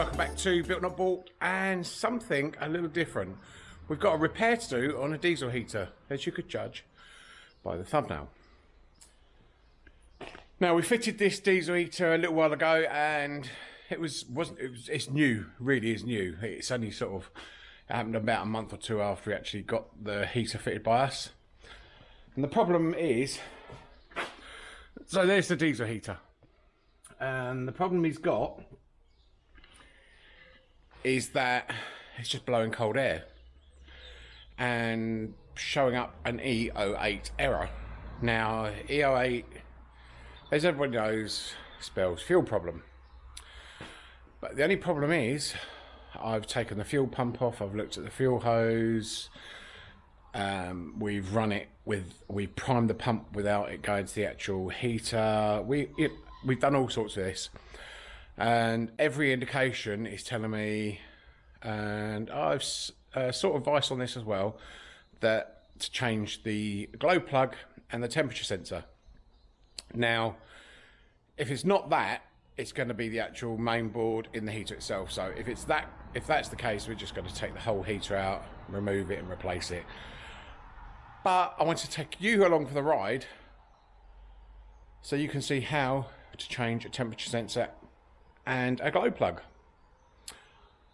welcome back to Built Not Bought and something a little different. We've got a repair to do on a diesel heater, as you could judge by the thumbnail. Now we fitted this diesel heater a little while ago and it was wasn't it was it's new, really is new. It's only sort of happened about a month or two after we actually got the heater fitted by us. And the problem is so there's the diesel heater. And the problem he's got is that it's just blowing cold air and showing up an E08 error. Now, E08, as everybody knows, spells fuel problem. But the only problem is, I've taken the fuel pump off, I've looked at the fuel hose, um, we've run it with, we've primed the pump without it going to the actual heater. We, it, we've done all sorts of this and every indication is telling me, and I've uh, sort of advice on this as well, that to change the glow plug and the temperature sensor. Now, if it's not that, it's going to be the actual main board in the heater itself. So if it's that, if that's the case, we're just going to take the whole heater out, remove it, and replace it. But I want to take you along for the ride, so you can see how to change a temperature sensor and a glow plug.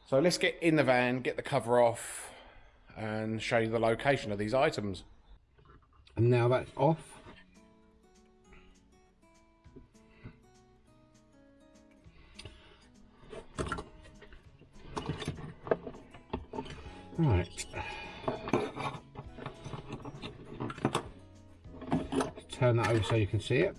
So let's get in the van, get the cover off and show you the location of these items. And now that's off. Right. Turn that over so you can see it.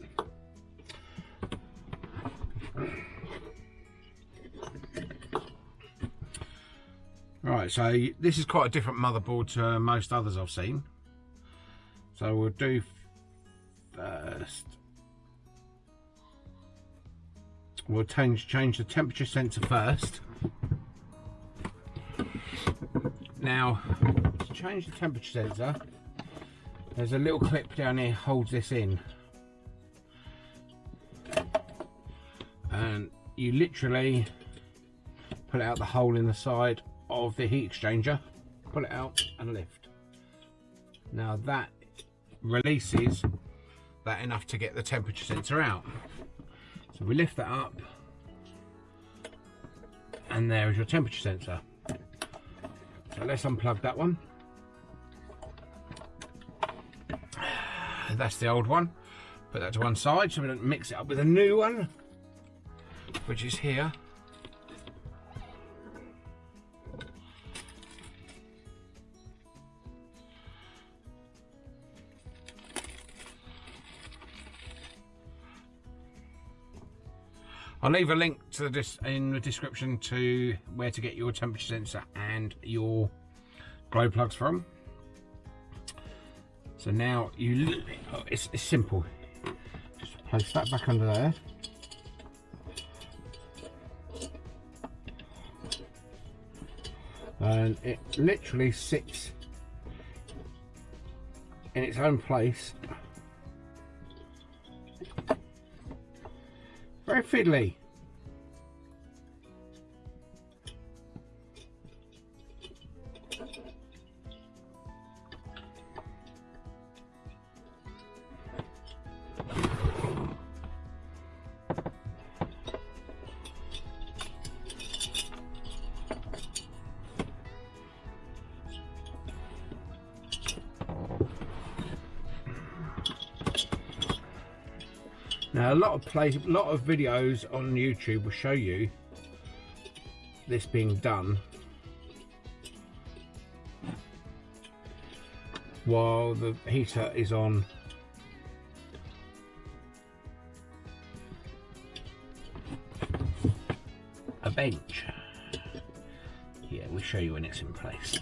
So this is quite a different motherboard to most others I've seen. So we'll do first. We'll change change the temperature sensor first. Now, to change the temperature sensor, there's a little clip down here holds this in. And you literally pull out the hole in the side of the heat exchanger, pull it out and lift. Now that releases that enough to get the temperature sensor out. So we lift that up and there is your temperature sensor. So let's unplug that one. That's the old one. Put that to one side so we don't mix it up with a new one, which is here. I'll leave a link to this in the description to where to get your temperature sensor and your glow plugs from. So now you, oh, it's, it's simple. Just place that back under there. And it literally sits in its own place Very fiddly. Lot of place, a lot of videos on YouTube will show you this being done while the heater is on a bench. Yeah, we'll show you when it's in place.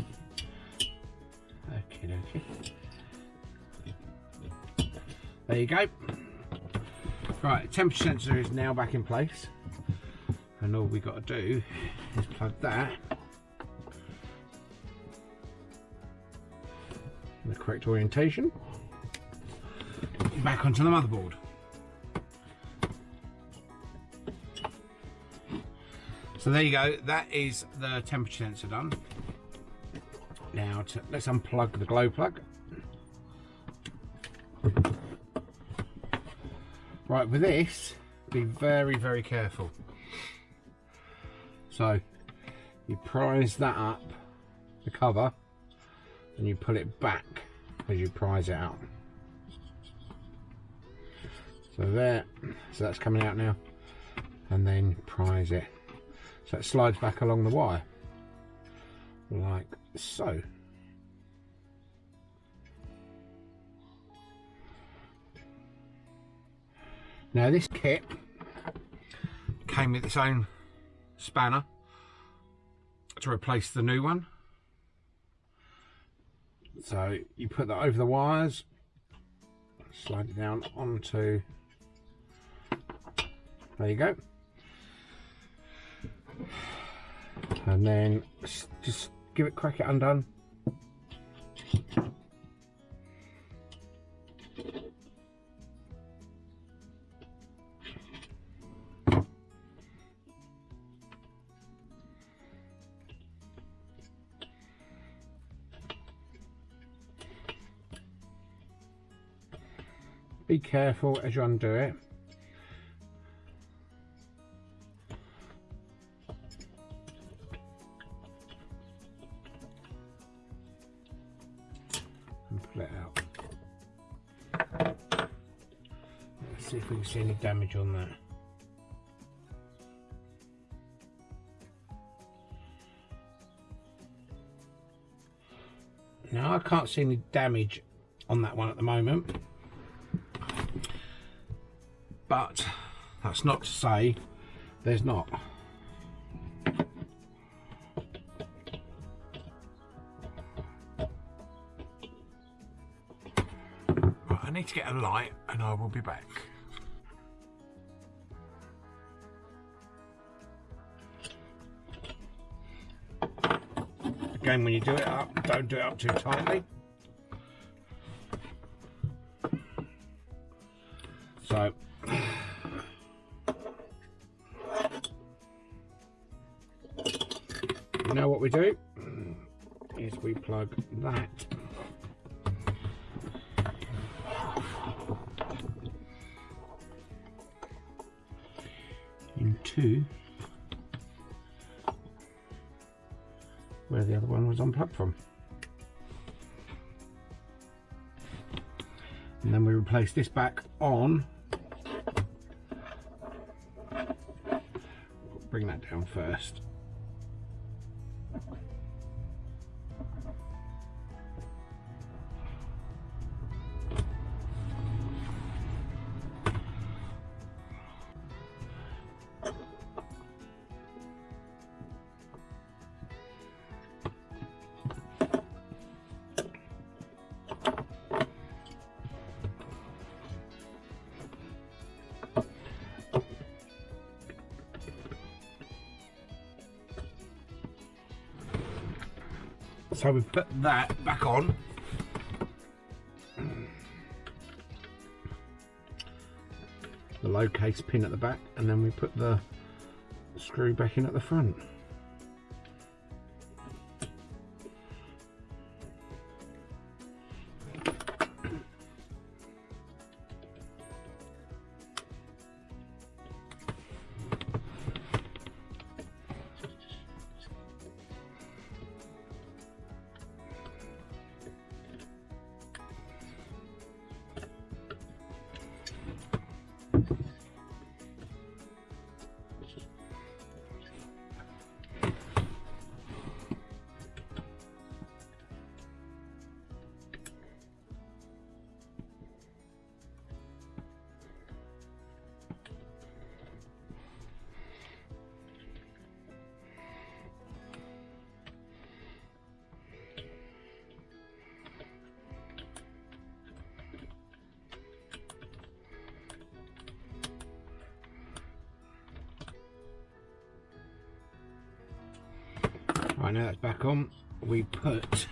Okay, okay. There you go. Right, temperature sensor is now back in place. And all we got to do is plug that in the correct orientation back onto the motherboard. So there you go, that is the temperature sensor done. Now to, let's unplug the glow plug. Right, with this, be very, very careful. So you prise that up, the cover, and you pull it back as you prise it out. So there, so that's coming out now, and then prise it. So it slides back along the wire, like so. Now this kit came with its own spanner to replace the new one. So you put that over the wires, slide it down onto, there you go. And then just give it, crack it undone. Be careful as you undo it. And pull it out. Let's see if we can see any damage on that. Now I can't see any damage on that one at the moment but that's not to say there's not. Right, I need to get a light and I will be back. Again, when you do it up, don't do it up too tightly. Now what we do is we plug that into where the other one was unplugged from. And then we replace this back on bring that down first. So we put that back on. The low case pin at the back and then we put the screw back in at the front. now it's back on. We put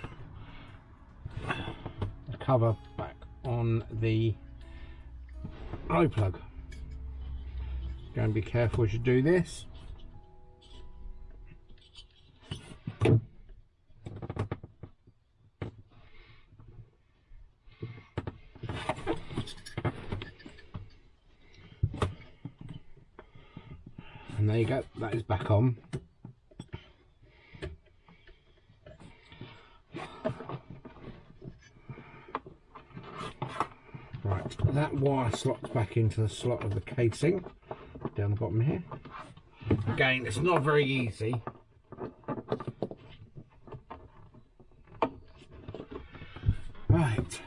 the cover back on the glow plug. Go and be careful as you do this. And there you go that is back on. Wire slots back into the slot of the casing. Down the bottom here. Again it's not very easy. Right.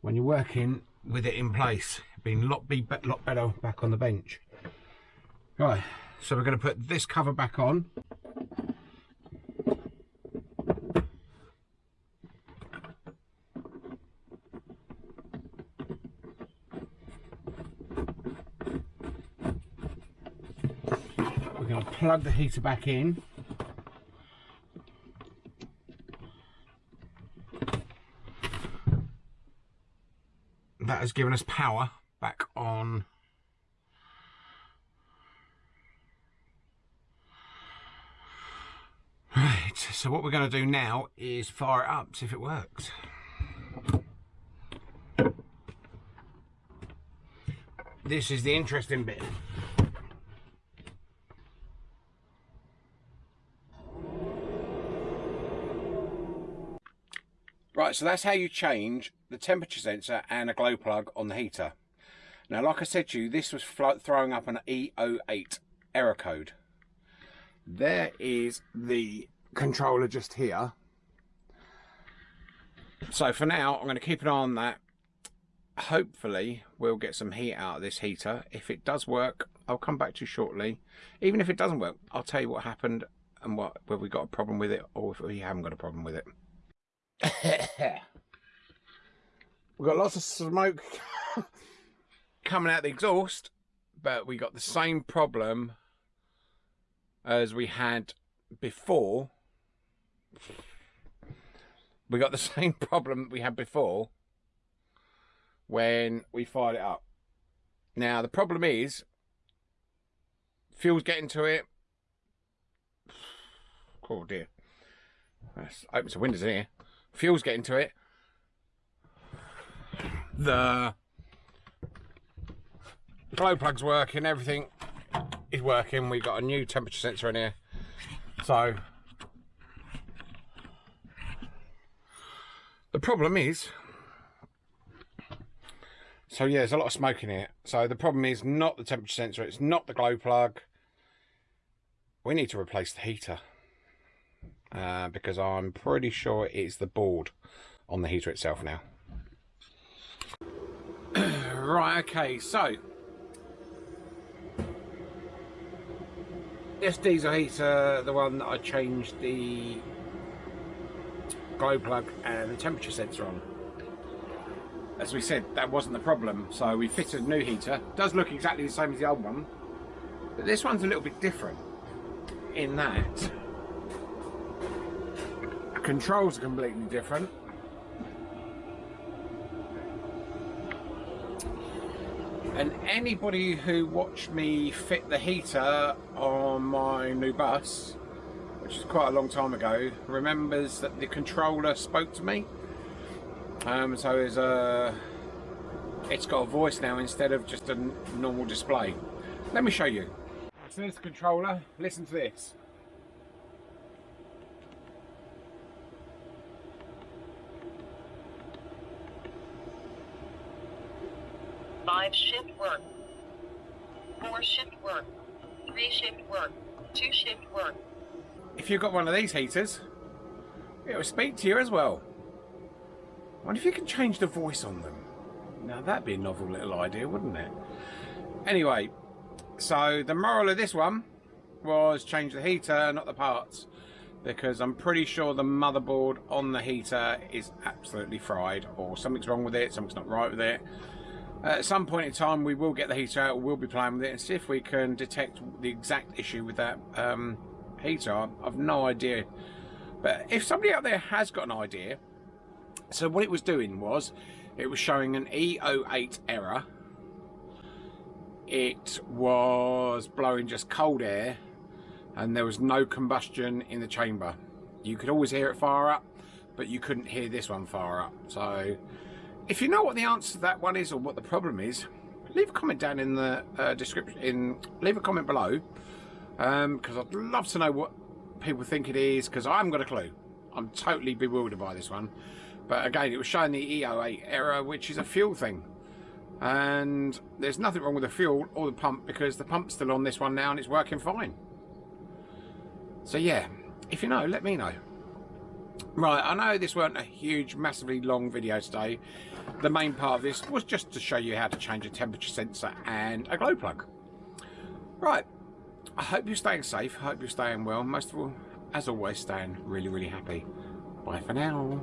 When you're working with it in place been a lot, be lot better back on the bench. Right so we're going to put this cover back on we're going to plug the heater back in. That has given us power back on. Right so what we're going to do now is fire it up see if it works. This is the interesting bit Right, so that's how you change the temperature sensor and a glow plug on the heater. Now, like I said to you, this was throwing up an E08 error code. There is the controller just here. So for now, I'm going to keep an eye on that. Hopefully, we'll get some heat out of this heater. If it does work, I'll come back to you shortly. Even if it doesn't work, I'll tell you what happened and what whether we got a problem with it or if we haven't got a problem with it. We've got lots of smoke coming out the exhaust, but we got the same problem as we had before. We got the same problem we had before when we fired it up. Now, the problem is, fuel's getting to it. Oh dear. Let's open some windows in here. Fuel's getting to it. The glow plug's working, everything is working. We've got a new temperature sensor in here. So the problem is so yeah, there's a lot of smoke in here. So the problem is not the temperature sensor, it's not the glow plug. We need to replace the heater. Uh, because I'm pretty sure it's the board on the heater itself now. right, okay, so this diesel heater, the one that I changed the glow plug and the temperature sensor on. As we said, that wasn't the problem, so we fitted a new heater. Does look exactly the same as the old one, but this one's a little bit different in that controls are completely different. And anybody who watched me fit the heater on my new bus, which is quite a long time ago, remembers that the controller spoke to me. Um, so it's, a, it's got a voice now instead of just a normal display. Let me show you. So this controller. Listen to this. Five shift work. Four shift work. Three shift work. Two shift work. If you've got one of these heaters, it will speak to you as well. I wonder if you can change the voice on them. Now that'd be a novel little idea, wouldn't it? Anyway, so the moral of this one was change the heater, not the parts. Because I'm pretty sure the motherboard on the heater is absolutely fried or something's wrong with it, something's not right with it. At some point in time, we will get the heater out, we'll be playing with it and see if we can detect the exact issue with that um, heater. I've no idea. But if somebody out there has got an idea, so what it was doing was, it was showing an E08 error. It was blowing just cold air and there was no combustion in the chamber. You could always hear it fire up, but you couldn't hear this one fire up. So if you know what the answer to that one is or what the problem is, leave a comment down in the uh, description. In leave a comment below because I'd love to know what people think it is because I haven't got a clue. I'm totally bewildered by this one. But again, it was showing the E08 error, which is a fuel thing. And there's nothing wrong with the fuel or the pump because the pump's still on this one now and it's working fine. So yeah, if you know, let me know. Right, I know this weren't a huge, massively long video today. The main part of this was just to show you how to change a temperature sensor and a glow plug. Right, I hope you're staying safe. I hope you're staying well. Most of all, as always, staying really, really happy. Bye for now.